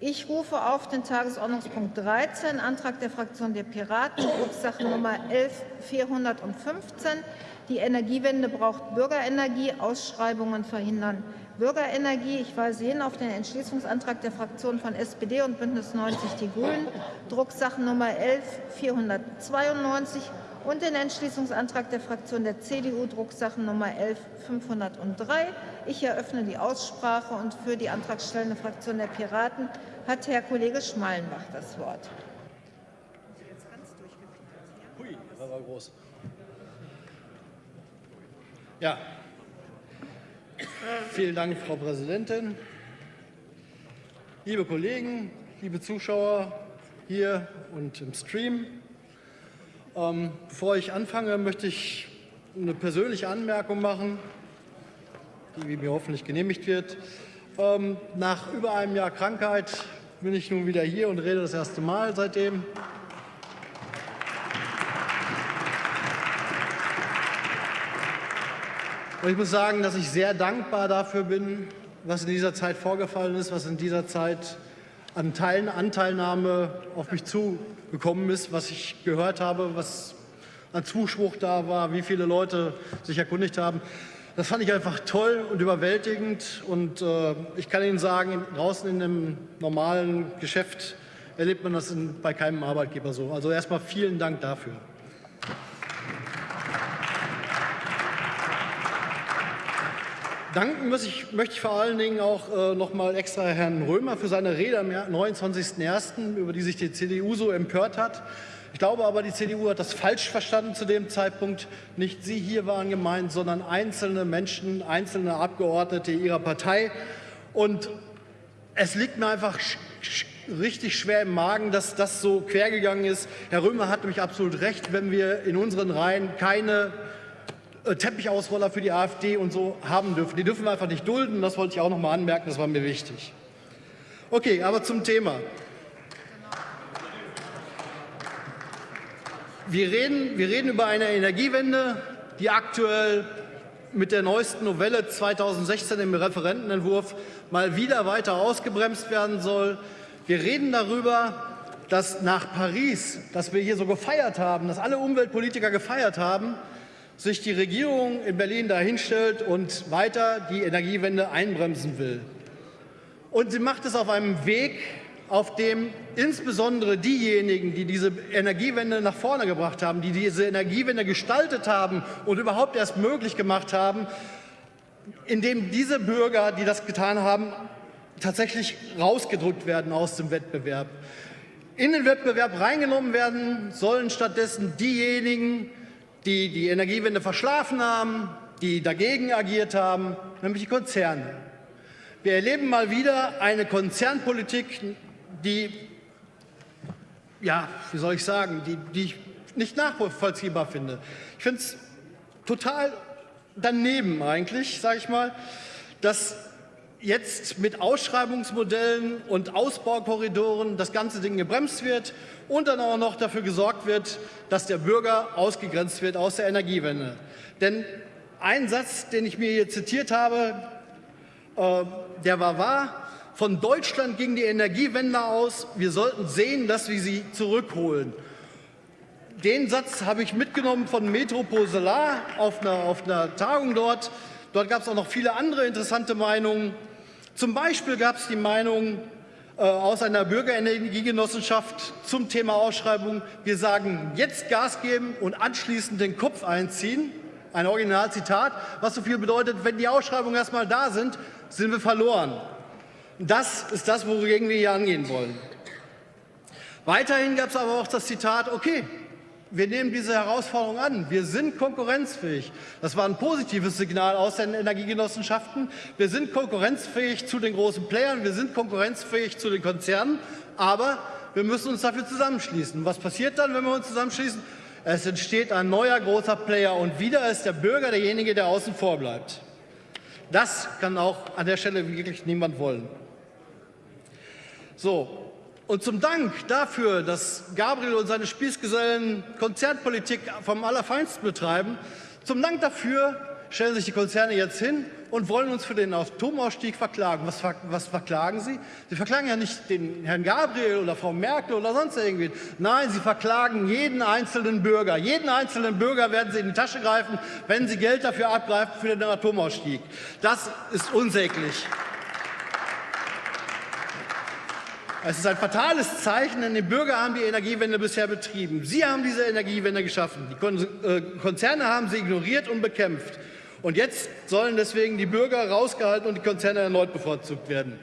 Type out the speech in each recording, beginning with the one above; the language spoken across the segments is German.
Ich rufe auf den Tagesordnungspunkt 13, Antrag der Fraktion der Piraten, Drucksache Nummer 11415. Die Energiewende braucht Bürgerenergie, Ausschreibungen verhindern Bürgerenergie. Ich weise hin auf den Entschließungsantrag der Fraktionen von SPD und Bündnis 90 Die Grünen, Drucksache Nummer 11492 und den Entschließungsantrag der Fraktion der CDU, Drucksache Nummer 11503. Ich eröffne die Aussprache und für die antragstellende Fraktion der Piraten hat Herr Kollege Schmalenbach das Wort. Hui, das war groß. Ja, vielen Dank, Frau Präsidentin. Liebe Kollegen, liebe Zuschauer hier und im Stream, ähm, bevor ich anfange, möchte ich eine persönliche Anmerkung machen, die mir hoffentlich genehmigt wird. Ähm, nach über einem Jahr Krankheit bin ich nun wieder hier und rede das erste Mal seitdem. Und ich muss sagen, dass ich sehr dankbar dafür bin, was in dieser Zeit vorgefallen ist, was in dieser Zeit an Teilen, Anteilnahme auf mich zugekommen ist, was ich gehört habe, was an Zuspruch da war, wie viele Leute sich erkundigt haben. Das fand ich einfach toll und überwältigend. Und äh, ich kann Ihnen sagen, draußen in einem normalen Geschäft erlebt man das in, bei keinem Arbeitgeber so. Also erstmal vielen Dank dafür. Danken muss ich, möchte ich vor allen Dingen auch äh, noch mal extra Herrn Römer für seine Rede am 29.01., über die sich die CDU so empört hat. Ich glaube aber, die CDU hat das falsch verstanden zu dem Zeitpunkt. Nicht Sie hier waren gemeint, sondern einzelne Menschen, einzelne Abgeordnete Ihrer Partei. Und es liegt mir einfach richtig schwer im Magen, dass das so quergegangen ist. Herr Römer hat nämlich absolut recht, wenn wir in unseren Reihen keine Teppichausroller für die AfD und so haben dürfen. Die dürfen wir einfach nicht dulden. Das wollte ich auch noch mal anmerken, das war mir wichtig. Okay, aber zum Thema. Wir reden, wir reden über eine Energiewende, die aktuell mit der neuesten Novelle 2016 im Referentenentwurf mal wieder weiter ausgebremst werden soll. Wir reden darüber, dass nach Paris, das wir hier so gefeiert haben, dass alle Umweltpolitiker gefeiert haben, sich die Regierung in Berlin dahinstellt und weiter die Energiewende einbremsen will. Und sie macht es auf einem Weg, auf dem insbesondere diejenigen, die diese Energiewende nach vorne gebracht haben, die diese Energiewende gestaltet haben und überhaupt erst möglich gemacht haben, indem diese Bürger, die das getan haben, tatsächlich rausgedrückt werden aus dem Wettbewerb. In den Wettbewerb reingenommen werden sollen stattdessen diejenigen, die die Energiewende verschlafen haben, die dagegen agiert haben, nämlich die Konzerne. Wir erleben mal wieder eine Konzernpolitik, die, ja, wie soll ich sagen, die, die ich nicht nachvollziehbar finde. Ich finde es total daneben eigentlich, sage ich mal, dass jetzt mit Ausschreibungsmodellen und Ausbaukorridoren das ganze Ding gebremst wird und dann auch noch dafür gesorgt wird, dass der Bürger ausgegrenzt wird aus der Energiewende. Denn ein Satz, den ich mir hier zitiert habe, äh, der war wahr. Von Deutschland ging die Energiewende aus. Wir sollten sehen, dass wir sie zurückholen. Den Satz habe ich mitgenommen von Metropol Solar auf einer, auf einer Tagung dort. Dort gab es auch noch viele andere interessante Meinungen. Zum Beispiel gab es die Meinung äh, aus einer Bürgerenergiegenossenschaft zum Thema Ausschreibung, wir sagen jetzt Gas geben und anschließend den Kopf einziehen. Ein Originalzitat, was so viel bedeutet, wenn die Ausschreibungen erstmal da sind, sind wir verloren. Das ist das, wogegen wir hier angehen wollen. Weiterhin gab es aber auch das Zitat, okay, wir nehmen diese Herausforderung an. Wir sind konkurrenzfähig. Das war ein positives Signal aus den Energiegenossenschaften. Wir sind konkurrenzfähig zu den großen Playern, wir sind konkurrenzfähig zu den Konzernen, aber wir müssen uns dafür zusammenschließen. Was passiert dann, wenn wir uns zusammenschließen? Es entsteht ein neuer großer Player und wieder ist der Bürger derjenige, der außen vor bleibt. Das kann auch an der Stelle wirklich niemand wollen. So, und zum Dank dafür, dass Gabriel und seine Spießgesellen Konzernpolitik vom Allerfeinsten betreiben, zum Dank dafür stellen sich die Konzerne jetzt hin und wollen uns für den Atomausstieg verklagen. Was, was, verklagen Sie? Sie verklagen ja nicht den Herrn Gabriel oder Frau Merkel oder sonst irgendwie. Nein, Sie verklagen jeden einzelnen Bürger. Jeden einzelnen Bürger werden Sie in die Tasche greifen, wenn Sie Geld dafür abgreifen für den Atomausstieg. Das ist unsäglich. Es ist ein fatales Zeichen, denn die Bürger haben die Energiewende bisher betrieben. Sie haben diese Energiewende geschaffen. Die äh, Konzerne haben sie ignoriert und bekämpft. Und jetzt sollen deswegen die Bürger rausgehalten und die Konzerne erneut bevorzugt werden.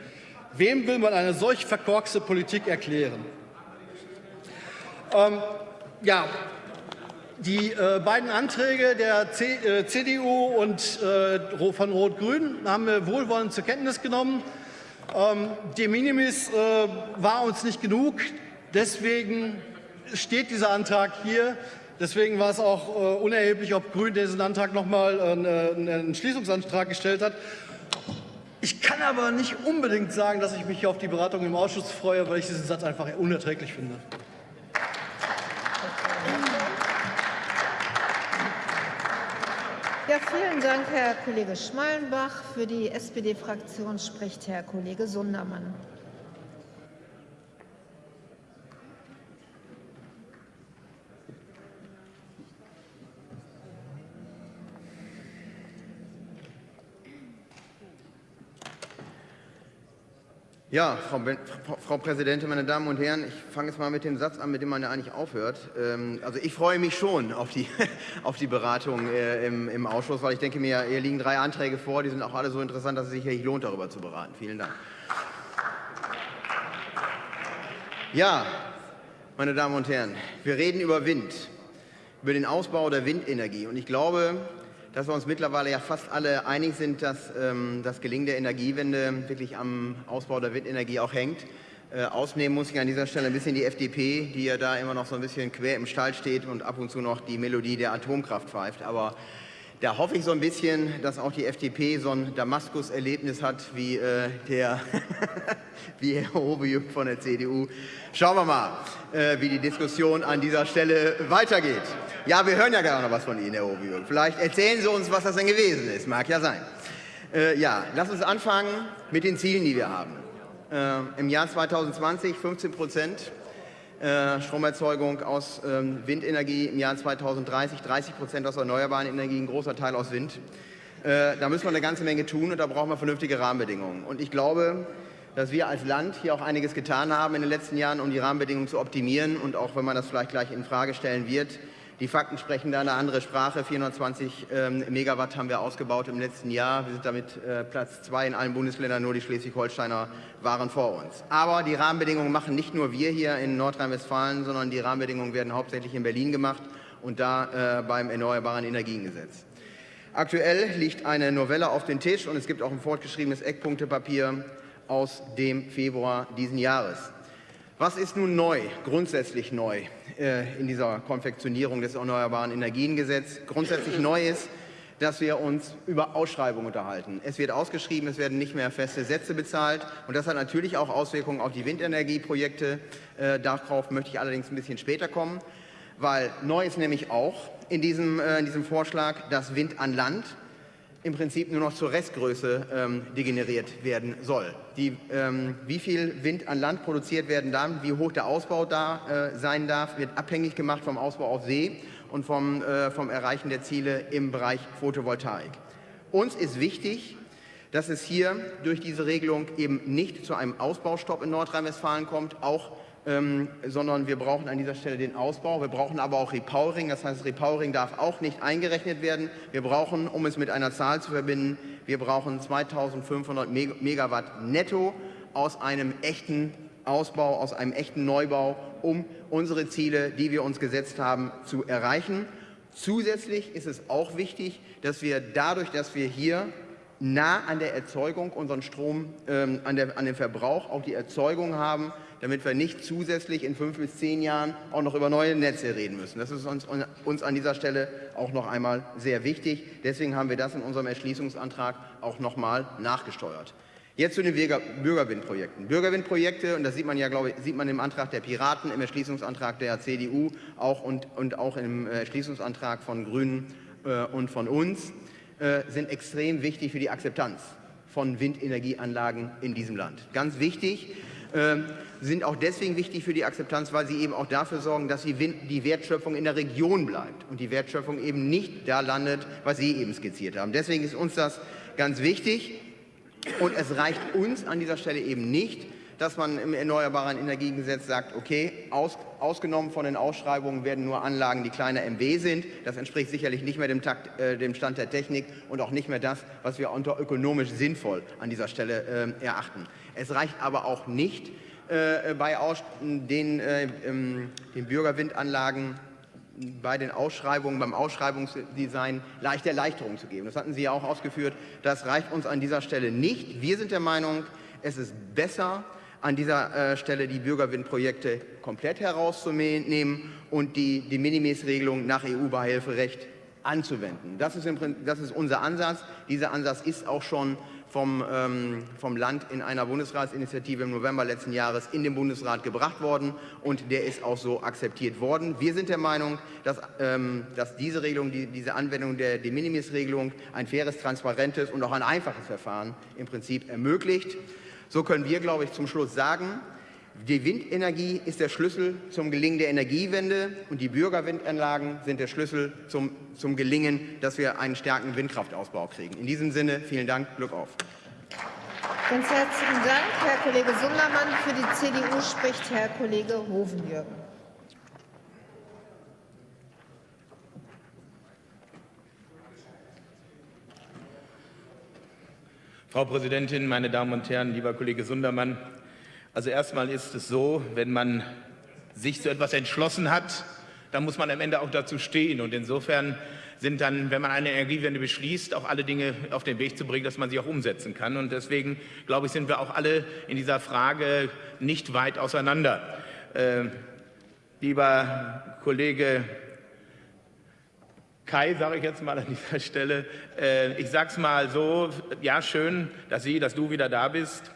Wem will man eine solch verkorkste Politik erklären? Ähm, ja, die äh, beiden Anträge der C, äh, CDU und äh, von Rot-Grün haben wir wohlwollend zur Kenntnis genommen. Ähm, de minimis äh, war uns nicht genug. Deswegen steht dieser Antrag hier. Deswegen war es auch äh, unerheblich, ob Grün diesen Antrag nochmal äh, einen Entschließungsantrag gestellt hat. Ich kann aber nicht unbedingt sagen, dass ich mich auf die Beratung im Ausschuss freue, weil ich diesen Satz einfach unerträglich finde. Ja, vielen Dank, Herr Kollege Schmalenbach. Für die SPD-Fraktion spricht Herr Kollege Sundermann. Ja, Frau, Frau, Präsidentin, meine Damen und Herren, ich fange jetzt mal mit dem Satz an, mit dem man ja eigentlich aufhört. Ähm, also ich freue mich schon auf die, auf die Beratung äh, im, im, Ausschuss, weil ich denke mir, hier liegen drei Anträge vor, die sind auch alle so interessant, dass es sich lohnt, darüber zu beraten. Vielen Dank. Ja, meine Damen und Herren, wir reden über Wind, über den Ausbau der Windenergie. Und ich glaube, dass wir uns mittlerweile ja fast alle einig sind, dass ähm, das Gelingen der Energiewende wirklich am Ausbau der Windenergie auch hängt. Äh, ausnehmen muss ich an dieser Stelle ein bisschen die FDP, die ja da immer noch so ein bisschen quer im Stall steht und ab und zu noch die Melodie der Atomkraft pfeift. Aber da hoffe ich so ein bisschen, dass auch die FDP so ein Damaskus-Erlebnis hat wie, äh, der wie Herr Hobejuk von der CDU. Schauen wir mal, äh, wie die Diskussion an dieser Stelle weitergeht. Ja, wir hören ja gerade noch was von Ihnen, Herr Hobejuk. Vielleicht erzählen Sie uns, was das denn gewesen ist. Mag ja sein. Äh, ja, lass uns anfangen mit den Zielen, die wir haben. Äh, Im Jahr 2020 15 Prozent äh, Stromerzeugung aus ähm, Windenergie im Jahr 2030, 30 Prozent aus erneuerbaren Energien, ein großer Teil aus Wind. Äh, da müssen wir eine ganze Menge tun und da brauchen wir vernünftige Rahmenbedingungen. Und ich glaube, dass wir als Land hier auch einiges getan haben in den letzten Jahren, um die Rahmenbedingungen zu optimieren. Und auch wenn man das vielleicht gleich in Frage stellen wird, die Fakten sprechen da eine andere Sprache. 420 ähm, Megawatt haben wir ausgebaut im letzten Jahr. Wir sind damit äh, Platz zwei in allen Bundesländern. Nur die Schleswig-Holsteiner waren vor uns. Aber die Rahmenbedingungen machen nicht nur wir hier in Nordrhein-Westfalen, sondern die Rahmenbedingungen werden hauptsächlich in Berlin gemacht und da äh, beim Erneuerbaren Energiengesetz. Aktuell liegt eine Novelle auf dem Tisch und es gibt auch ein fortgeschriebenes Eckpunktepapier aus dem Februar diesen Jahres. Was ist nun neu, grundsätzlich neu äh, in dieser Konfektionierung des Erneuerbaren Energiengesetzes? Grundsätzlich neu ist, dass wir uns über Ausschreibungen unterhalten. Es wird ausgeschrieben, es werden nicht mehr feste Sätze bezahlt und das hat natürlich auch Auswirkungen auf die Windenergieprojekte. Äh, darauf möchte ich allerdings ein bisschen später kommen, weil neu ist nämlich auch in diesem, äh, in diesem Vorschlag, dass Wind an Land im Prinzip nur noch zur Restgröße ähm, degeneriert werden soll. Die, ähm, wie viel Wind an Land produziert werden darf, wie hoch der Ausbau da äh, sein darf, wird abhängig gemacht vom Ausbau auf See und vom, äh, vom Erreichen der Ziele im Bereich Photovoltaik. Uns ist wichtig, dass es hier durch diese Regelung eben nicht zu einem Ausbaustopp in Nordrhein-Westfalen kommt, auch ähm, sondern wir brauchen an dieser Stelle den Ausbau. Wir brauchen aber auch Repowering, das heißt, Repowering darf auch nicht eingerechnet werden. Wir brauchen, um es mit einer Zahl zu verbinden, wir brauchen 2500 Megawatt netto aus einem echten Ausbau, aus einem echten Neubau, um unsere Ziele, die wir uns gesetzt haben, zu erreichen. Zusätzlich ist es auch wichtig, dass wir dadurch, dass wir hier nah an der Erzeugung unseren Strom, ähm, an, der, an dem Verbrauch auch die Erzeugung haben, damit wir nicht zusätzlich in fünf bis zehn Jahren auch noch über neue Netze reden müssen. Das ist uns, uns an dieser Stelle auch noch einmal sehr wichtig. Deswegen haben wir das in unserem Erschließungsantrag auch noch mal nachgesteuert. Jetzt zu den Bürgerwindprojekten. Bürgerwindprojekte, und das sieht man ja, glaube ich, sieht man im Antrag der Piraten, im Erschließungsantrag der CDU auch und, und auch im Erschließungsantrag von Grünen äh, und von uns. äh, sind extrem wichtig für die Akzeptanz von Windenergieanlagen in diesem Land. Ganz wichtig, äh, sind auch deswegen wichtig für die Akzeptanz, weil sie eben auch dafür sorgen, dass die Wertschöpfung in der Region bleibt und die Wertschöpfung eben nicht da landet, was Sie eben skizziert haben. Deswegen ist uns das ganz wichtig und es reicht uns an dieser Stelle eben nicht, dass man im Erneuerbaren Energiegesetz sagt, okay, aus, ausgenommen von den Ausschreibungen werden nur Anlagen, die kleiner MW sind. Das entspricht sicherlich nicht mehr dem, Takt, äh, dem Stand der Technik und auch nicht mehr das, was wir unter ökonomisch sinnvoll an dieser Stelle äh, erachten. Es reicht aber auch nicht, äh, bei Aus den, äh, den Bürgerwindanlagen bei den Ausschreibungen, beim Ausschreibungsdesign leichte Erleichterungen zu geben. Das hatten Sie ja auch ausgeführt. Das reicht uns an dieser Stelle nicht. Wir sind der Meinung, es ist besser, an dieser äh, Stelle die Bürgerwindprojekte komplett herauszunehmen und die, die Minimis-Regelung nach EU-Beihilferecht anzuwenden. Das ist, im, das ist, unser Ansatz. Dieser Ansatz ist auch schon vom, ähm, vom, Land in einer Bundesratsinitiative im November letzten Jahres in den Bundesrat gebracht worden und der ist auch so akzeptiert worden. Wir sind der Meinung, dass, ähm, dass diese Regelung, die, diese Anwendung der De Minimis-Regelung ein faires, transparentes und auch ein einfaches Verfahren im Prinzip ermöglicht. So können wir, glaube ich, zum Schluss sagen, die Windenergie ist der Schlüssel zum Gelingen der Energiewende und die Bürgerwindanlagen sind der Schlüssel zum, zum Gelingen, dass wir einen starken Windkraftausbau kriegen. In diesem Sinne, vielen Dank, Glück auf. Ganz herzlichen Dank, Herr Kollege Sundermann. Für die CDU spricht Herr Kollege Hovenjürgen. Frau Präsidentin, meine Damen und Herren, lieber Kollege Sundermann! Also erstmal ist es so, wenn man sich zu etwas entschlossen hat, dann muss man am Ende auch dazu stehen. Und insofern sind dann, wenn man eine Energiewende beschließt, auch alle Dinge auf den Weg zu bringen, dass man sie auch umsetzen kann. Und deswegen, glaube ich, sind wir auch alle in dieser Frage nicht weit auseinander. Äh, lieber Kollege Kai, sage ich jetzt mal an dieser Stelle. Äh, ich sage es mal so, ja schön, dass Sie, dass du wieder da bist.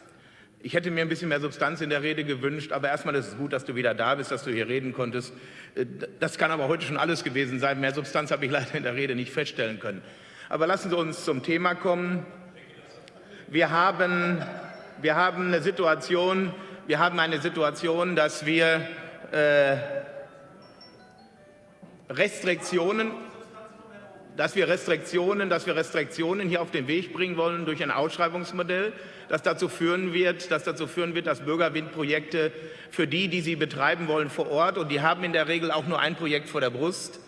Ich hätte mir ein bisschen mehr Substanz in der Rede gewünscht, aber erstmal ist es gut, dass du wieder da bist, dass du hier reden konntest. Äh, das kann aber heute schon alles gewesen sein. Mehr Substanz habe ich leider in der Rede nicht feststellen können. Aber lassen Sie uns zum Thema kommen. Wir haben, wir haben eine Situation, wir haben eine Situation, dass wir äh, Restriktionen dass wir Restriktionen, dass wir Restriktionen hier auf den Weg bringen wollen durch ein Ausschreibungsmodell, das dazu führen wird, das dazu führen wird, dass Bürgerwindprojekte für die, die sie betreiben wollen vor Ort, und die haben in der Regel auch nur ein Projekt vor der Brust,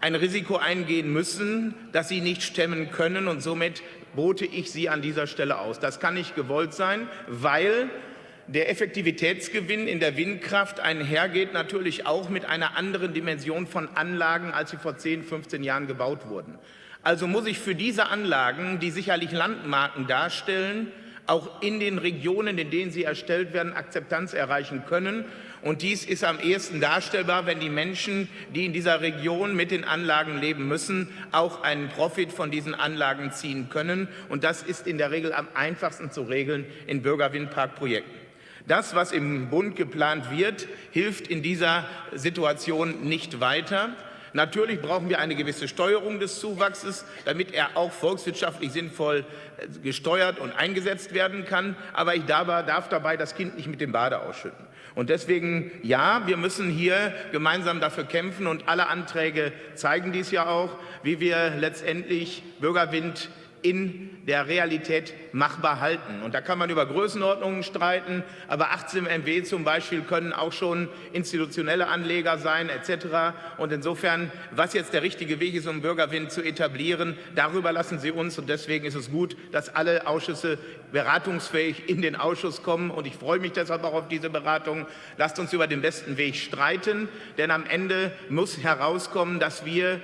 ein Risiko eingehen müssen, das sie nicht stemmen können und somit bote ich sie an dieser Stelle aus. Das kann nicht gewollt sein, weil der Effektivitätsgewinn in der Windkraft einhergeht natürlich auch mit einer anderen Dimension von Anlagen, als sie vor 10, 15 Jahren gebaut wurden. Also muss ich für diese Anlagen, die sicherlich Landmarken darstellen, auch in den Regionen, in denen sie erstellt werden, Akzeptanz erreichen können. Und dies ist am ehesten darstellbar, wenn die Menschen, die in dieser Region mit den Anlagen leben müssen, auch einen Profit von diesen Anlagen ziehen können. Und das ist in der Regel am einfachsten zu regeln in Bürgerwindparkprojekten. Das, was im Bund geplant wird, hilft in dieser Situation nicht weiter. Natürlich brauchen wir eine gewisse Steuerung des Zuwachses, damit er auch volkswirtschaftlich sinnvoll äh, gesteuert und eingesetzt werden kann. Aber ich darf dabei das Kind nicht mit dem Bade ausschütten. Und deswegen, ja, wir müssen hier gemeinsam dafür kämpfen und alle Anträge zeigen dies ja auch, wie wir letztendlich Bürgerwind in der Realität machbar halten. Und da kann man über Größenordnungen streiten, aber 18 MW zum Beispiel können auch schon institutionelle Anleger sein etc. Und insofern, was jetzt der richtige Weg ist, um Bürgerwind zu etablieren, darüber lassen Sie uns. Und deswegen ist es gut, dass alle Ausschüsse beratungsfähig in den Ausschuss kommen. Und ich freue mich deshalb auch auf diese Beratung. Lasst uns über den besten Weg streiten, denn am Ende muss herauskommen, dass wir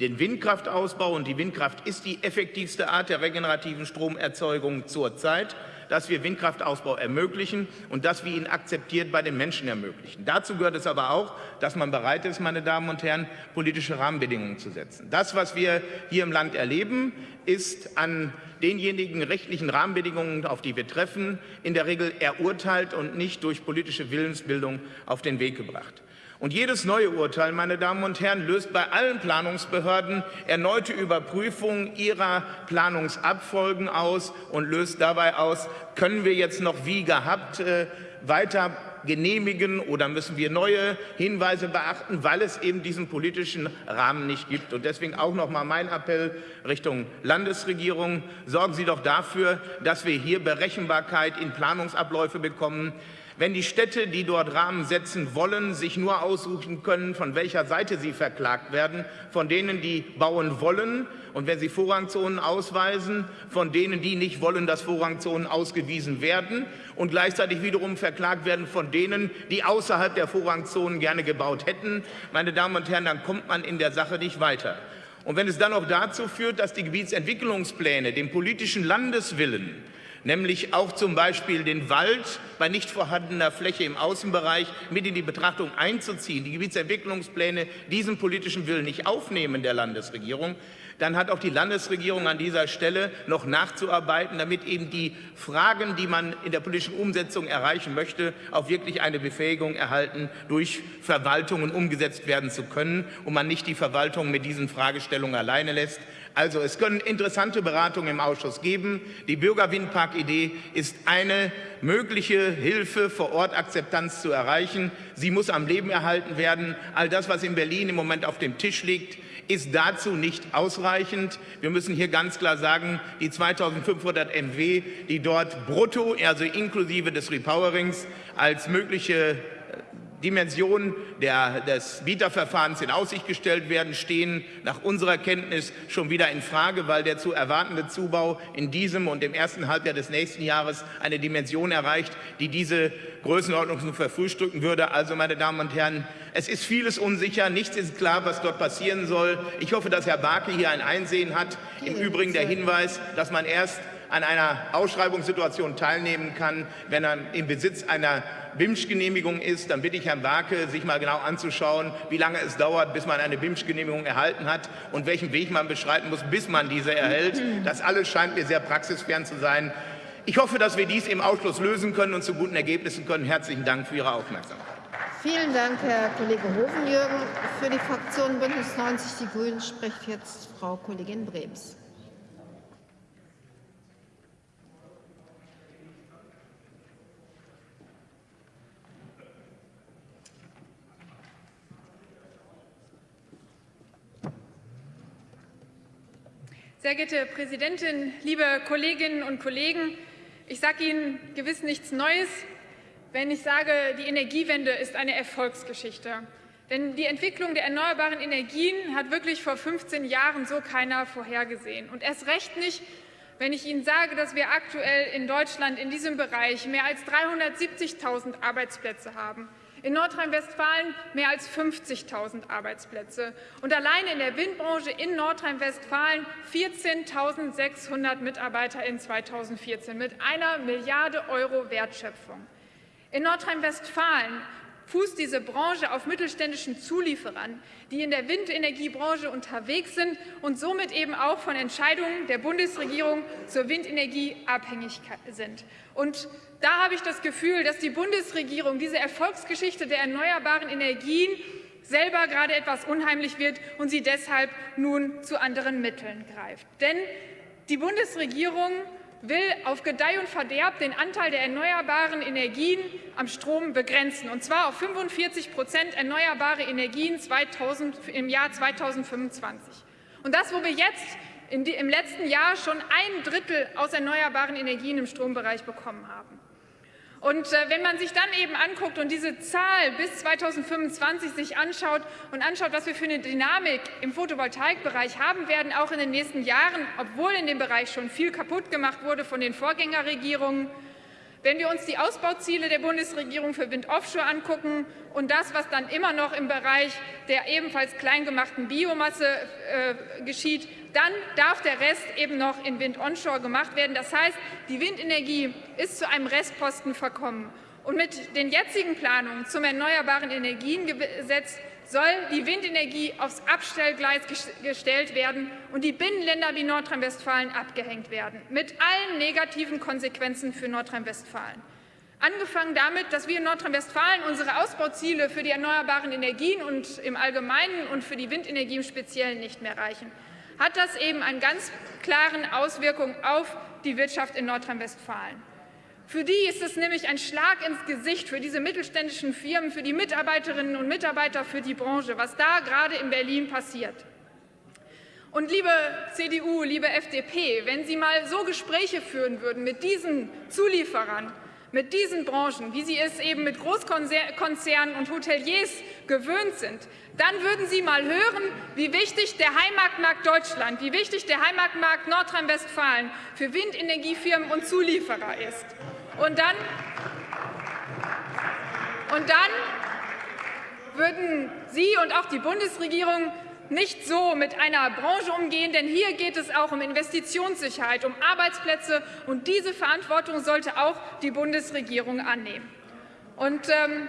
den Windkraftausbau, und die Windkraft ist die effektivste Art der regenerativen Stromerzeugung zurzeit, dass wir Windkraftausbau ermöglichen und dass wir ihn akzeptiert bei den Menschen ermöglichen. Dazu gehört es aber auch, dass man bereit ist, meine Damen und Herren, politische Rahmenbedingungen zu setzen. Das, was wir hier im Land erleben, ist an denjenigen rechtlichen Rahmenbedingungen, auf die wir treffen, in der Regel erurteilt und nicht durch politische Willensbildung auf den Weg gebracht. Und jedes neue Urteil, meine Damen und Herren, löst bei allen Planungsbehörden erneute Überprüfungen ihrer Planungsabfolgen aus und löst dabei aus, können wir jetzt noch wie gehabt äh, weiter genehmigen oder müssen wir neue Hinweise beachten, weil es eben diesen politischen Rahmen nicht gibt. Und deswegen auch noch mal mein Appell Richtung Landesregierung. Sorgen Sie doch dafür, dass wir hier Berechenbarkeit in Planungsabläufe bekommen, wenn die Städte, die dort Rahmen setzen wollen, sich nur aussuchen können, von welcher Seite sie verklagt werden, von denen, die bauen wollen, und wenn sie Vorrangzonen ausweisen, von denen, die nicht wollen, dass Vorrangzonen ausgewiesen werden, und gleichzeitig wiederum verklagt werden von denen, die außerhalb der Vorrangzonen gerne gebaut hätten, meine Damen und Herren, dann kommt man in der Sache nicht weiter. Und wenn es dann auch dazu führt, dass die Gebietsentwicklungspläne dem politischen Landeswillen nämlich auch zum Beispiel den Wald bei nicht vorhandener Fläche im Außenbereich mit in die Betrachtung einzuziehen, die Gebietsentwicklungspläne diesen politischen Willen nicht aufnehmen der Landesregierung, dann hat auch die Landesregierung an dieser Stelle noch nachzuarbeiten, damit eben die Fragen, die man in der politischen Umsetzung erreichen möchte, auch wirklich eine Befähigung erhalten, durch Verwaltungen umgesetzt werden zu können und man nicht die Verwaltung mit diesen Fragestellungen alleine lässt. Also es können interessante Beratungen im Ausschuss geben. Die Bürgerwindpark-Idee ist eine mögliche Hilfe, vor Ort Akzeptanz zu erreichen. Sie muss am Leben erhalten werden. All das, was in Berlin im Moment auf dem Tisch liegt, ist dazu nicht ausreichend. Wir müssen hier ganz klar sagen, die 2500 MW, die dort brutto, also inklusive des Repowerings, als mögliche Dimensionen der, des Bieterverfahrens in Aussicht gestellt werden, stehen nach unserer Kenntnis schon wieder in Frage, weil der zu erwartende Zubau in diesem und im ersten Halbjahr des nächsten Jahres eine Dimension erreicht, die diese Größenordnung verfrühstücken würde. Also, meine Damen und Herren, es ist vieles unsicher, nichts ist klar, was dort passieren soll. Ich hoffe, dass Herr Barke hier ein Einsehen hat. Im Übrigen der Hinweis, dass man erst an einer Ausschreibungssituation teilnehmen kann, wenn er im Besitz einer BIMSCH-Genehmigung ist, dann bitte ich Herrn Barke, sich mal genau anzuschauen, wie lange es dauert, bis man eine BIMSCH-Genehmigung erhalten hat und welchen Weg man beschreiten muss, bis man diese erhält. Das alles scheint mir sehr praxisfern zu sein. Ich hoffe, dass wir dies im Ausschuss lösen können und zu guten Ergebnissen können. Herzlichen Dank für Ihre Aufmerksamkeit. Vielen Dank, Herr Kollege Hovenjürgen. Für die Fraktion Bündnis 90 Die Grünen spricht jetzt Frau Kollegin Brems. Sehr geehrte Präsidentin, liebe Kolleginnen und Kollegen! Ich sage Ihnen gewiss nichts Neues, wenn ich sage, die Energiewende ist eine Erfolgsgeschichte. Denn die Entwicklung der erneuerbaren Energien hat wirklich vor 15 Jahren so keiner vorhergesehen. Und erst recht nicht, wenn ich Ihnen sage, dass wir aktuell in Deutschland in diesem Bereich mehr als 370.000 Arbeitsplätze haben in Nordrhein-Westfalen mehr als 50.000 Arbeitsplätze und allein in der Windbranche in Nordrhein-Westfalen 14.600 Mitarbeiter in 2014 mit einer Milliarde Euro Wertschöpfung. In Nordrhein-Westfalen fußt diese Branche auf mittelständischen Zulieferern, die in der Windenergiebranche unterwegs sind und somit eben auch von Entscheidungen der Bundesregierung zur Windenergie abhängig sind. Und da habe ich das Gefühl, dass die Bundesregierung diese Erfolgsgeschichte der erneuerbaren Energien selber gerade etwas unheimlich wird und sie deshalb nun zu anderen Mitteln greift. Denn die Bundesregierung will auf Gedeih und Verderb den Anteil der erneuerbaren Energien am Strom begrenzen, und zwar auf 45 Prozent erneuerbare Energien 2000, im Jahr 2025. Und das, wo wir jetzt im letzten Jahr schon ein Drittel aus erneuerbaren Energien im Strombereich bekommen haben. Und äh, wenn man sich dann eben anguckt und diese Zahl bis 2025 sich anschaut und anschaut, was wir für eine Dynamik im Photovoltaikbereich haben werden, auch in den nächsten Jahren, obwohl in dem Bereich schon viel kaputt gemacht wurde von den Vorgängerregierungen, wenn wir uns die Ausbauziele der Bundesregierung für Wind Offshore angucken und das, was dann immer noch im Bereich der ebenfalls kleingemachten Biomasse äh, geschieht, dann darf der Rest eben noch in Wind Onshore gemacht werden. Das heißt, die Windenergie ist zu einem Restposten verkommen. Und mit den jetzigen Planungen zum Erneuerbaren Energiengesetz soll die Windenergie aufs Abstellgleis gestellt werden und die Binnenländer wie Nordrhein-Westfalen abgehängt werden, mit allen negativen Konsequenzen für Nordrhein-Westfalen. Angefangen damit, dass wir in Nordrhein-Westfalen unsere Ausbauziele für die erneuerbaren Energien und im Allgemeinen und für die Windenergie im Speziellen nicht mehr reichen, hat das eben eine ganz klare Auswirkung auf die Wirtschaft in Nordrhein-Westfalen. Für die ist es nämlich ein Schlag ins Gesicht, für diese mittelständischen Firmen, für die Mitarbeiterinnen und Mitarbeiter, für die Branche, was da gerade in Berlin passiert. Und liebe CDU, liebe FDP, wenn Sie mal so Gespräche führen würden mit diesen Zulieferern, mit diesen Branchen, wie Sie es eben mit Großkonzernen und Hoteliers gewöhnt sind, dann würden Sie mal hören, wie wichtig der Heimatmarkt Deutschland, wie wichtig der Heimatmarkt Nordrhein-Westfalen für Windenergiefirmen und Zulieferer ist. Und dann, und dann würden Sie und auch die Bundesregierung nicht so mit einer Branche umgehen, denn hier geht es auch um Investitionssicherheit, um Arbeitsplätze, und diese Verantwortung sollte auch die Bundesregierung annehmen. Und, ähm,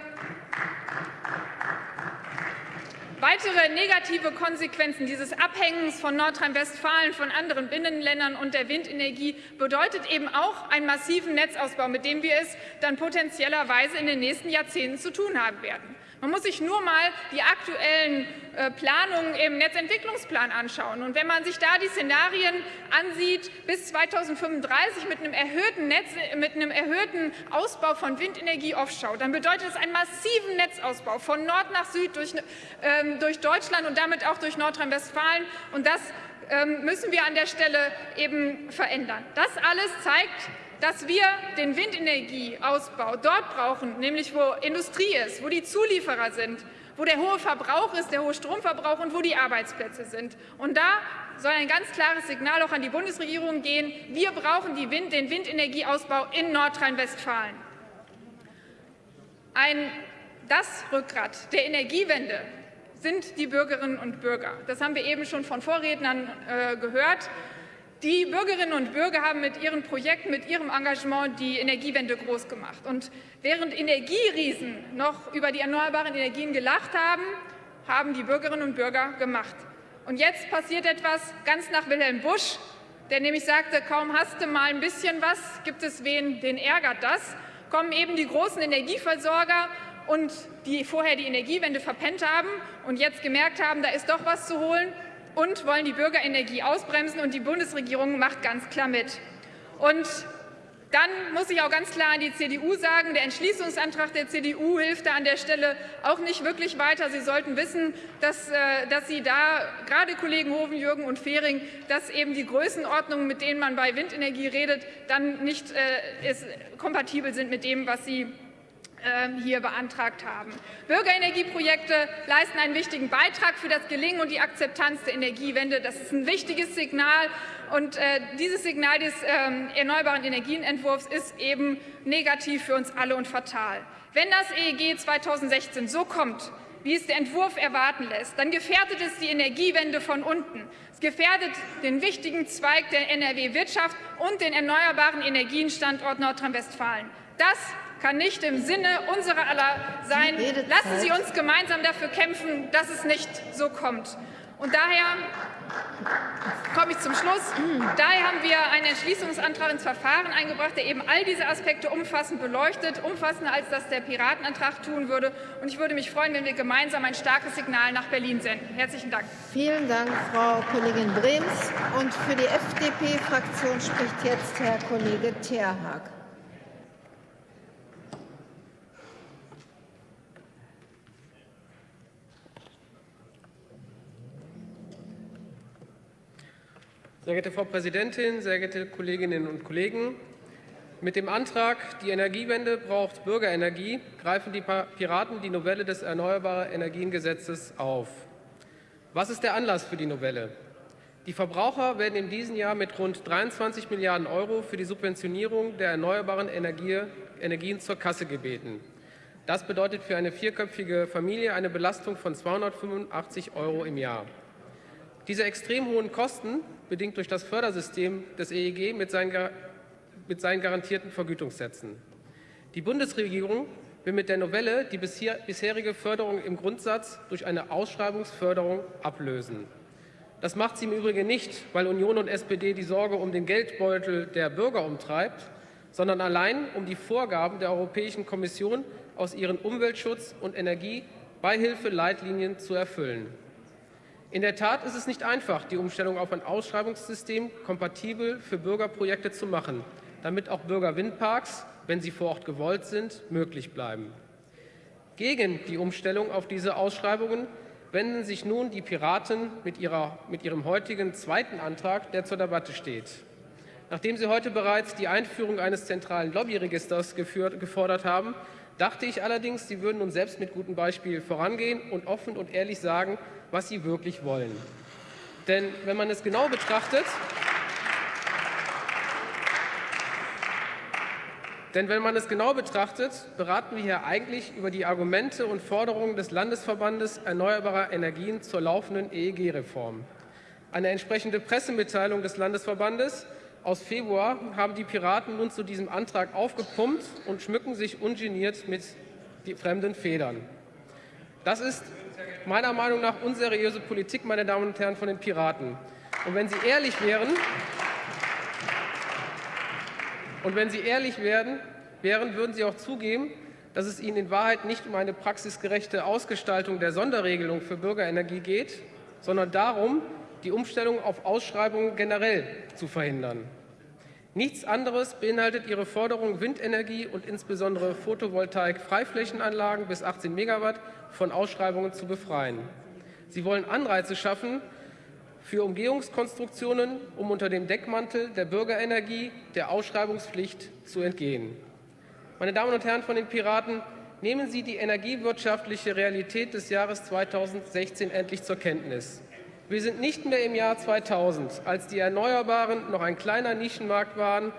Weitere negative Konsequenzen dieses Abhängens von Nordrhein-Westfalen von anderen Binnenländern und der Windenergie bedeutet eben auch einen massiven Netzausbau, mit dem wir es dann potenziellerweise in den nächsten Jahrzehnten zu tun haben werden. Man muss sich nur mal die aktuellen äh, Planungen im Netzentwicklungsplan anschauen. Und wenn man sich da die Szenarien ansieht, bis 2035 mit einem erhöhten, Netz, mit einem erhöhten Ausbau von Windenergie offshore, dann bedeutet das einen massiven Netzausbau von Nord nach Süd durch, ähm, durch Deutschland und damit auch durch Nordrhein-Westfalen. Und das ähm, müssen wir an der Stelle eben verändern. Das alles zeigt, dass wir den Windenergieausbau dort brauchen, nämlich wo Industrie ist, wo die Zulieferer sind, wo der hohe Verbrauch ist, der hohe Stromverbrauch und wo die Arbeitsplätze sind. Und da soll ein ganz klares Signal auch an die Bundesregierung gehen. Wir brauchen Wind, den Windenergieausbau in Nordrhein-Westfalen. das Rückgrat der Energiewende sind die Bürgerinnen und Bürger. Das haben wir eben schon von Vorrednern äh, gehört. Die Bürgerinnen und Bürger haben mit ihren Projekten, mit ihrem Engagement die Energiewende groß gemacht. Und während Energieriesen noch über die erneuerbaren Energien gelacht haben, haben die Bürgerinnen und Bürger gemacht. Und jetzt passiert etwas ganz nach Wilhelm Busch, der nämlich sagte, kaum hast du mal ein bisschen was, gibt es wen, den ärgert das, kommen eben die großen Energieversorger und die vorher die Energiewende verpennt haben und jetzt gemerkt haben, da ist doch was zu holen und wollen die Bürgerenergie ausbremsen, und die Bundesregierung macht ganz klar mit. Und dann muss ich auch ganz klar an die CDU sagen, der Entschließungsantrag der CDU hilft da an der Stelle auch nicht wirklich weiter. Sie sollten wissen, dass, äh, dass Sie da, gerade Kollegen Hoven, Jürgen und Fehring, dass eben die Größenordnungen, mit denen man bei Windenergie redet, dann nicht äh, ist, kompatibel sind mit dem, was Sie hier beantragt haben. Bürgerenergieprojekte leisten einen wichtigen Beitrag für das Gelingen und die Akzeptanz der Energiewende. Das ist ein wichtiges Signal. Und äh, dieses Signal des äh, erneuerbaren Energienentwurfs ist eben negativ für uns alle und fatal. Wenn das EEG 2016 so kommt, wie es der Entwurf erwarten lässt, dann gefährdet es die Energiewende von unten. Es gefährdet den wichtigen Zweig der NRW-Wirtschaft und den erneuerbaren Energienstandort Nordrhein-Westfalen. Das kann nicht im Sinne unserer aller sein. Lassen Sie uns gemeinsam dafür kämpfen, dass es nicht so kommt. Und daher komme ich zum Schluss. Daher haben wir einen Entschließungsantrag ins Verfahren eingebracht, der eben all diese Aspekte umfassend beleuchtet, umfassender als das der Piratenantrag tun würde. Und ich würde mich freuen, wenn wir gemeinsam ein starkes Signal nach Berlin senden. Herzlichen Dank. Vielen Dank, Frau Kollegin Brems. Und für die FDP-Fraktion spricht jetzt Herr Kollege Terhag. Sehr geehrte Frau Präsidentin, sehr geehrte Kolleginnen und Kollegen! Mit dem Antrag Die Energiewende braucht Bürgerenergie greifen die Piraten die Novelle des Erneuerbare Energiengesetzes auf. Was ist der Anlass für die Novelle? Die Verbraucher werden in diesem Jahr mit rund 23 Milliarden Euro für die Subventionierung der erneuerbaren Energie, Energien zur Kasse gebeten. Das bedeutet für eine vierköpfige Familie eine Belastung von 285 Euro im Jahr. Diese extrem hohen Kosten bedingt durch das Fördersystem des EEG mit seinen, mit seinen garantierten Vergütungssätzen. Die Bundesregierung will mit der Novelle die bisherige Förderung im Grundsatz durch eine Ausschreibungsförderung ablösen. Das macht sie im Übrigen nicht, weil Union und SPD die Sorge um den Geldbeutel der Bürger umtreibt, sondern allein um die Vorgaben der Europäischen Kommission aus ihren Umweltschutz- und Energiebeihilfeleitlinien zu erfüllen. In der Tat ist es nicht einfach, die Umstellung auf ein Ausschreibungssystem kompatibel für Bürgerprojekte zu machen, damit auch Bürgerwindparks, wenn sie vor Ort gewollt sind, möglich bleiben. Gegen die Umstellung auf diese Ausschreibungen wenden sich nun die Piraten mit, ihrer, mit ihrem heutigen zweiten Antrag, der zur Debatte steht. Nachdem Sie heute bereits die Einführung eines zentralen Lobbyregisters geführt, gefordert haben, dachte ich allerdings, Sie würden nun selbst mit gutem Beispiel vorangehen und offen und ehrlich sagen, was Sie wirklich wollen. Denn wenn man es genau betrachtet, Denn wenn man es genau betrachtet, beraten wir hier eigentlich über die Argumente und Forderungen des Landesverbandes Erneuerbarer Energien zur laufenden EEG-Reform. Eine entsprechende Pressemitteilung des Landesverbandes aus Februar haben die Piraten nun zu diesem Antrag aufgepumpt und schmücken sich ungeniert mit fremden Federn. Das ist meiner Meinung nach unseriöse Politik, meine Damen und Herren von den Piraten. Und wenn Sie ehrlich wären, und wenn Sie ehrlich werden, wären, würden Sie auch zugeben, dass es Ihnen in Wahrheit nicht um eine praxisgerechte Ausgestaltung der Sonderregelung für Bürgerenergie geht, sondern darum, die Umstellung auf Ausschreibungen generell zu verhindern. Nichts anderes beinhaltet Ihre Forderung, Windenergie und insbesondere Photovoltaik-Freiflächenanlagen bis 18 Megawatt von Ausschreibungen zu befreien. Sie wollen Anreize schaffen, für Umgehungskonstruktionen, um unter dem Deckmantel der Bürgerenergie der Ausschreibungspflicht zu entgehen. Meine Damen und Herren von den Piraten, nehmen Sie die energiewirtschaftliche Realität des Jahres 2016 endlich zur Kenntnis. Wir sind nicht mehr im Jahr 2000, als die Erneuerbaren noch ein kleiner Nischenmarkt waren,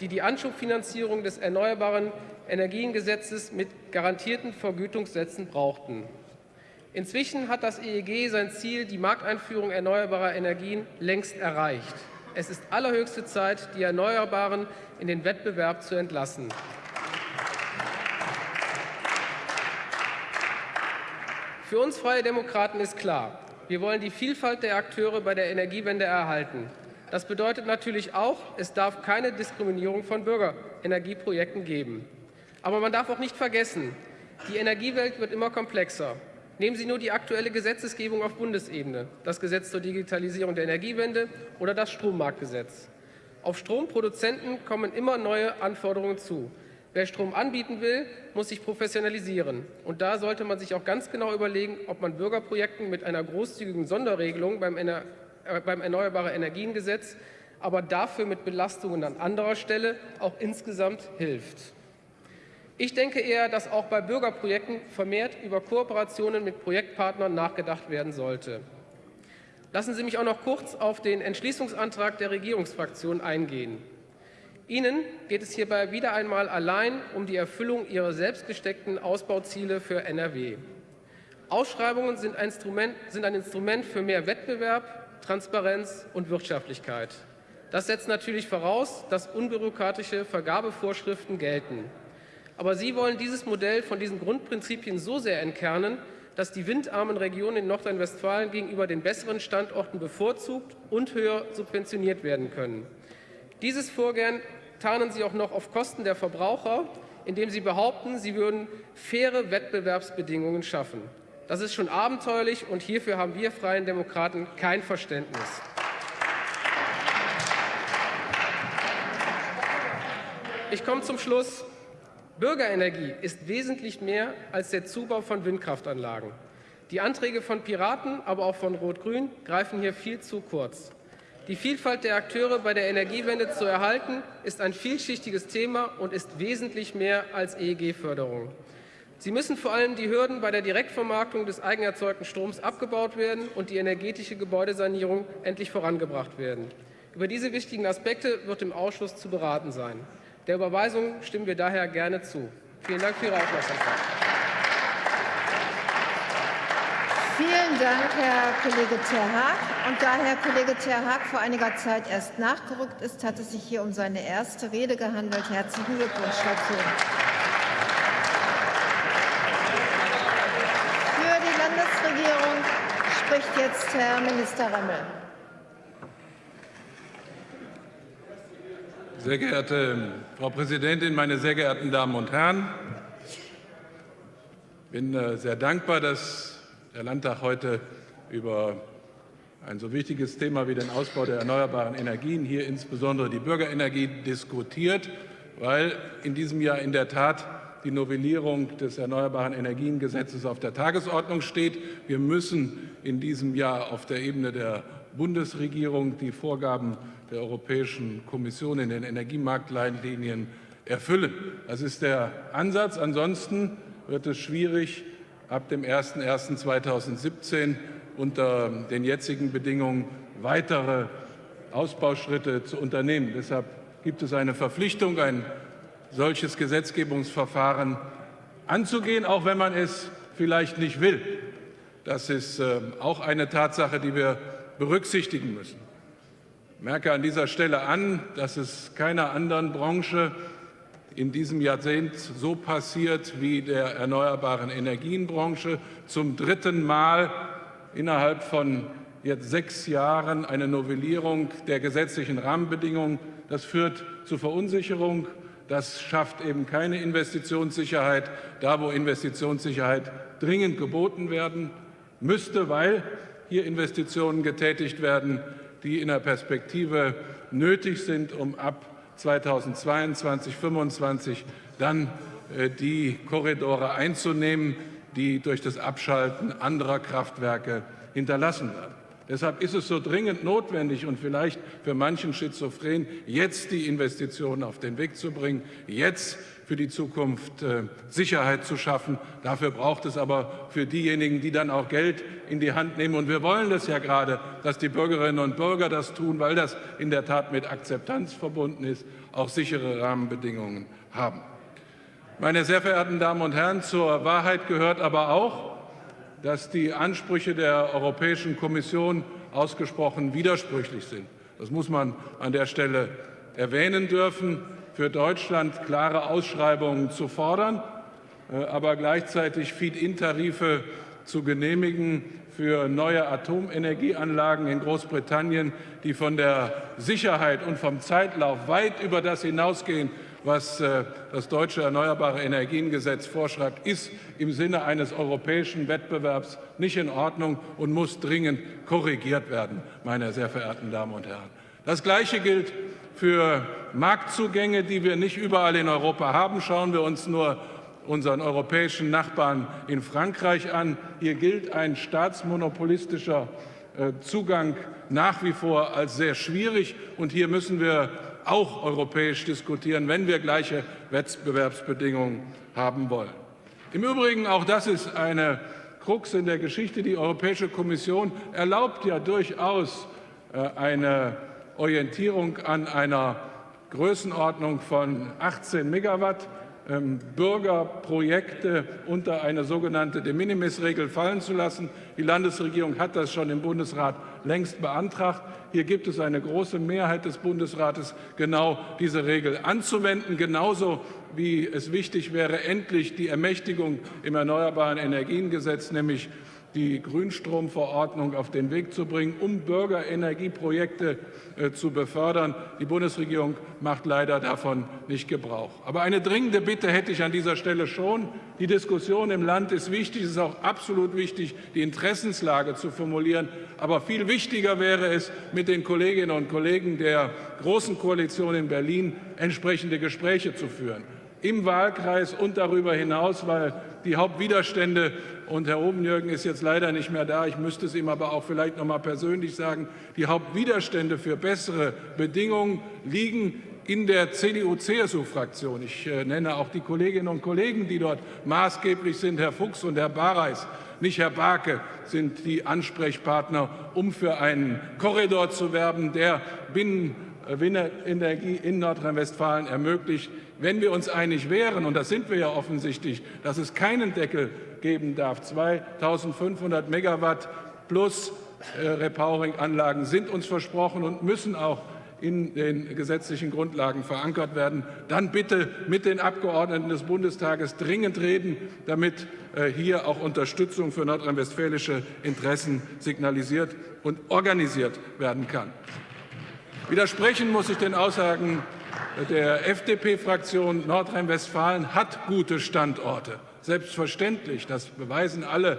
die die Anschubfinanzierung des Erneuerbaren Energiengesetzes mit garantierten Vergütungssätzen brauchten. Inzwischen hat das EEG sein Ziel, die Markteinführung erneuerbarer Energien, längst erreicht. Es ist allerhöchste Zeit, die Erneuerbaren in den Wettbewerb zu entlassen. Für uns Freie Demokraten ist klar, wir wollen die Vielfalt der Akteure bei der Energiewende erhalten. Das bedeutet natürlich auch, es darf keine Diskriminierung von Bürgerenergieprojekten geben. Aber man darf auch nicht vergessen, die Energiewelt wird immer komplexer. Nehmen Sie nur die aktuelle Gesetzgebung auf Bundesebene, das Gesetz zur Digitalisierung der Energiewende oder das Strommarktgesetz. Auf Stromproduzenten kommen immer neue Anforderungen zu. Wer Strom anbieten will, muss sich professionalisieren. Und da sollte man sich auch ganz genau überlegen, ob man Bürgerprojekten mit einer großzügigen Sonderregelung beim, Ener äh, beim Erneuerbare Energiengesetz, aber dafür mit Belastungen an anderer Stelle auch insgesamt hilft. Ich denke eher, dass auch bei Bürgerprojekten vermehrt über Kooperationen mit Projektpartnern nachgedacht werden sollte. Lassen Sie mich auch noch kurz auf den Entschließungsantrag der Regierungsfraktion eingehen. Ihnen geht es hierbei wieder einmal allein um die Erfüllung Ihrer selbst gesteckten Ausbauziele für NRW. Ausschreibungen sind ein, Instrument, sind ein Instrument für mehr Wettbewerb, Transparenz und Wirtschaftlichkeit. Das setzt natürlich voraus, dass unbürokratische Vergabevorschriften gelten. Aber Sie wollen dieses Modell von diesen Grundprinzipien so sehr entkernen, dass die windarmen Regionen in Nordrhein-Westfalen gegenüber den besseren Standorten bevorzugt und höher subventioniert werden können. Dieses Vorgehen tarnen Sie auch noch auf Kosten der Verbraucher, indem Sie behaupten, Sie würden faire Wettbewerbsbedingungen schaffen. Das ist schon abenteuerlich, und hierfür haben wir Freien Demokraten kein Verständnis. Ich komme zum Schluss. Bürgerenergie ist wesentlich mehr als der Zubau von Windkraftanlagen. Die Anträge von Piraten, aber auch von Rot-Grün greifen hier viel zu kurz. Die Vielfalt der Akteure bei der Energiewende zu erhalten, ist ein vielschichtiges Thema und ist wesentlich mehr als EEG-Förderung. Sie müssen vor allem die Hürden bei der Direktvermarktung des eigenerzeugten Stroms abgebaut werden und die energetische Gebäudesanierung endlich vorangebracht werden. Über diese wichtigen Aspekte wird im Ausschuss zu beraten sein. Der Überweisung stimmen wir daher gerne zu. Vielen Dank für Ihre Aufmerksamkeit. Vielen Dank, Herr Kollege Terhaag. Und da Herr Kollege Terhaag vor einiger Zeit erst nachgerückt ist, hat es sich hier um seine erste Rede gehandelt. Herzlichen Glückwunsch dazu. Für die Landesregierung spricht jetzt Herr Minister Remmel. Sehr geehrte Frau Präsidentin, meine sehr geehrten Damen und Herren! Ich bin äh, sehr dankbar, dass der Landtag heute über ein so wichtiges Thema wie den Ausbau der erneuerbaren Energien, hier insbesondere die Bürgerenergie, diskutiert, weil in diesem Jahr in der Tat die Novellierung des Erneuerbaren Energiengesetzes auf der Tagesordnung steht. Wir müssen in diesem Jahr auf der Ebene der Bundesregierung die Vorgaben der Europäischen Kommission in den Energiemarktleitlinien erfüllen. Das ist der Ansatz. Ansonsten wird es schwierig, ab dem 01.01.2017 unter den jetzigen Bedingungen weitere Ausbauschritte zu unternehmen. Deshalb gibt es eine Verpflichtung, ein solches Gesetzgebungsverfahren anzugehen, auch wenn man es vielleicht nicht will. Das ist äh, auch eine Tatsache, die wir berücksichtigen müssen. Ich merke an dieser Stelle an, dass es keiner anderen Branche in diesem Jahrzehnt so passiert wie der erneuerbaren Energienbranche. Zum dritten Mal innerhalb von jetzt sechs Jahren eine Novellierung der gesetzlichen Rahmenbedingungen. Das führt zu Verunsicherung. Das schafft eben keine Investitionssicherheit, da wo Investitionssicherheit dringend geboten werden müsste, weil hier Investitionen getätigt werden, die in der Perspektive nötig sind, um ab 2022, 2025 dann äh, die Korridore einzunehmen, die durch das Abschalten anderer Kraftwerke hinterlassen werden. Deshalb ist es so dringend notwendig und vielleicht für manchen Schizophren, jetzt die Investitionen auf den Weg zu bringen, jetzt für die Zukunft äh, Sicherheit zu schaffen. Dafür braucht es aber für diejenigen, die dann auch Geld in die Hand nehmen. Und wir wollen das ja gerade, dass die Bürgerinnen und Bürger das tun, weil das in der Tat mit Akzeptanz verbunden ist, auch sichere Rahmenbedingungen haben. Meine sehr verehrten Damen und Herren, zur Wahrheit gehört aber auch, dass die Ansprüche der Europäischen Kommission ausgesprochen widersprüchlich sind. Das muss man an der Stelle erwähnen dürfen, für Deutschland klare Ausschreibungen zu fordern, äh, aber gleichzeitig Feed-in-Tarife zu genehmigen für neue Atomenergieanlagen in Großbritannien, die von der Sicherheit und vom Zeitlauf weit über das hinausgehen, was äh, das deutsche Erneuerbare Energiengesetz vorschreibt, ist im Sinne eines europäischen Wettbewerbs nicht in Ordnung und muss dringend korrigiert werden, meine sehr verehrten Damen und Herren. Das Gleiche gilt für Marktzugänge, die wir nicht überall in Europa haben. Schauen wir uns nur unseren europäischen Nachbarn in Frankreich an. Hier gilt ein staatsmonopolistischer äh, Zugang nach wie vor als sehr schwierig. Und hier müssen wir auch europäisch diskutieren, wenn wir gleiche Wettbewerbsbedingungen haben wollen. Im Übrigen, auch das ist eine Krux in der Geschichte, die Europäische Kommission erlaubt ja durchaus äh, eine Orientierung an einer Größenordnung von 18 Megawatt. Ähm, Bürgerprojekte unter eine sogenannte De Minimis-Regel fallen zu lassen. Die Landesregierung hat das schon im Bundesrat längst beantragt. Hier gibt es eine große Mehrheit des Bundesrates, genau diese Regel anzuwenden, genauso wie es wichtig wäre, endlich die Ermächtigung im Erneuerbaren Energiengesetz, nämlich die Grünstromverordnung auf den Weg zu bringen, um Bürgerenergieprojekte äh, zu befördern. Die Bundesregierung macht leider davon nicht Gebrauch. Aber eine dringende Bitte hätte ich an dieser Stelle schon. Die Diskussion im Land ist wichtig. Es ist auch absolut wichtig, die Interessenslage zu formulieren. Aber viel wichtiger wäre es, mit den Kolleginnen und Kollegen der Großen Koalition in Berlin entsprechende Gespräche zu führen im Wahlkreis und darüber hinaus, weil die Hauptwiderstände und Herr Obenjürgen ist jetzt leider nicht mehr da, ich müsste es ihm aber auch vielleicht noch mal persönlich sagen, die Hauptwiderstände für bessere Bedingungen liegen in der CDU-CSU-Fraktion. Ich äh, nenne auch die Kolleginnen und Kollegen, die dort maßgeblich sind, Herr Fuchs und Herr Bareis. Nicht Herr Barke sind die Ansprechpartner, um für einen Korridor zu werben, der Binnen Windenergie in Nordrhein-Westfalen ermöglicht. Wenn wir uns einig wären, und das sind wir ja offensichtlich, dass es keinen Deckel geben darf, 2500 Megawatt plus äh, Repowering-Anlagen sind uns versprochen und müssen auch in den gesetzlichen Grundlagen verankert werden, dann bitte mit den Abgeordneten des Bundestages dringend reden, damit äh, hier auch Unterstützung für nordrhein-westfälische Interessen signalisiert und organisiert werden kann. Widersprechen muss ich den Aussagen der FDP-Fraktion Nordrhein-Westfalen hat gute Standorte. Selbstverständlich, das beweisen alle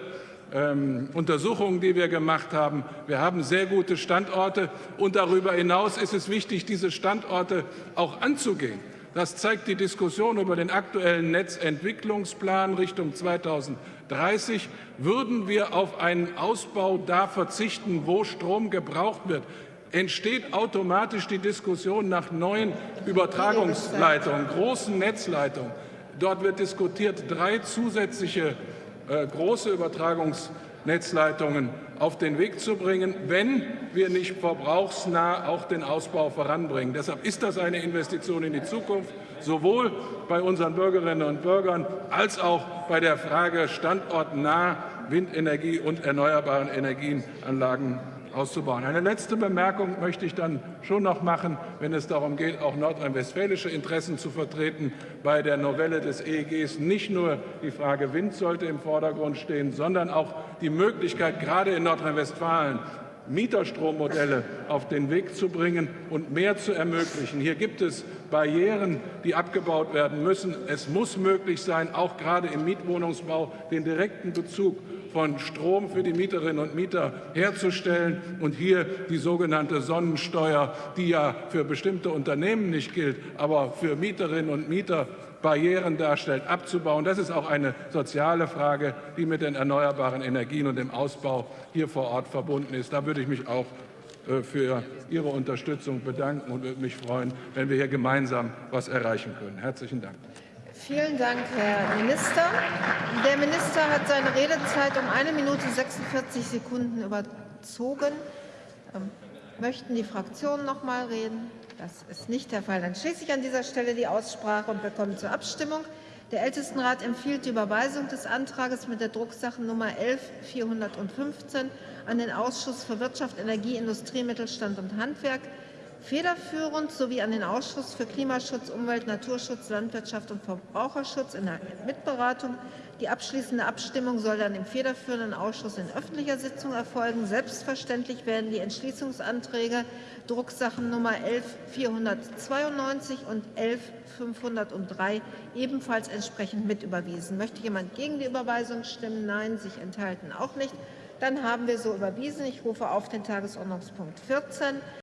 ähm, Untersuchungen, die wir gemacht haben. Wir haben sehr gute Standorte. Und darüber hinaus ist es wichtig, diese Standorte auch anzugehen. Das zeigt die Diskussion über den aktuellen Netzentwicklungsplan Richtung 2030. Würden wir auf einen Ausbau da verzichten, wo Strom gebraucht wird, entsteht automatisch die Diskussion nach neuen Übertragungsleitungen, großen Netzleitungen. Dort wird diskutiert, drei zusätzliche äh, große Übertragungsnetzleitungen auf den Weg zu bringen, wenn wir nicht verbrauchsnah auch den Ausbau voranbringen. Deshalb ist das eine Investition in die Zukunft, sowohl bei unseren Bürgerinnen und Bürgern als auch bei der Frage standortnah Windenergie und erneuerbaren Energienanlagen auszubauen. Eine letzte Bemerkung möchte ich dann schon noch machen, wenn es darum geht, auch nordrhein-westfälische Interessen zu vertreten. Bei der Novelle des EEGs nicht nur die Frage Wind sollte im Vordergrund stehen, sondern auch die Möglichkeit, gerade in Nordrhein-Westfalen Mieterstrommodelle auf den Weg zu bringen und mehr zu ermöglichen. Hier gibt es Barrieren, die abgebaut werden müssen. Es muss möglich sein, auch gerade im Mietwohnungsbau den direkten Bezug von Strom für die Mieterinnen und Mieter herzustellen und hier die sogenannte Sonnensteuer, die ja für bestimmte Unternehmen nicht gilt, aber für Mieterinnen und Mieter Barrieren darstellt, abzubauen. Das ist auch eine soziale Frage, die mit den erneuerbaren Energien und dem Ausbau hier vor Ort verbunden ist. Da würde ich mich auch äh, für Ihre Unterstützung bedanken und würde mich freuen, wenn wir hier gemeinsam etwas erreichen können. Herzlichen Dank. Vielen Dank, Herr Minister. Der Minister hat seine Redezeit um eine Minute 46 Sekunden überzogen. Ähm, möchten die Fraktionen noch mal reden? Das ist nicht der Fall. Dann schließe ich an dieser Stelle die Aussprache und wir kommen zur Abstimmung. Der Ältestenrat empfiehlt die Überweisung des Antrags mit der Drucksachennummer 11415 an den Ausschuss für Wirtschaft, Energie, Industrie, Mittelstand und Handwerk federführend sowie an den Ausschuss für Klimaschutz, Umwelt, Naturschutz, Landwirtschaft und Verbraucherschutz in der Mitberatung. Die abschließende Abstimmung soll dann im federführenden Ausschuss in öffentlicher Sitzung erfolgen. Selbstverständlich werden die Entschließungsanträge Drucksachennummer 11492 und 11503 ebenfalls entsprechend mitüberwiesen. Möchte jemand gegen die Überweisung stimmen? Nein, sich enthalten auch nicht. Dann haben wir so überwiesen. Ich rufe auf den Tagesordnungspunkt 14.